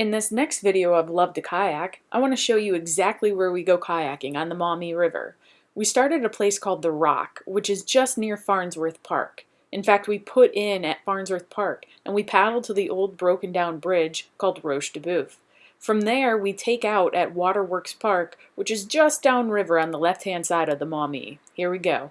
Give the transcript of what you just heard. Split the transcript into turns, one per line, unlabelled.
In this next video of Love to Kayak, I want to show you exactly where we go kayaking on the Maumee River. We start at a place called The Rock, which is just near Farnsworth Park. In fact, we put in at Farnsworth Park and we paddle to the old broken down bridge called Roche de Boeuf. From there, we take out at Waterworks Park, which is just downriver on the left-hand side of the Maumee. Here we go.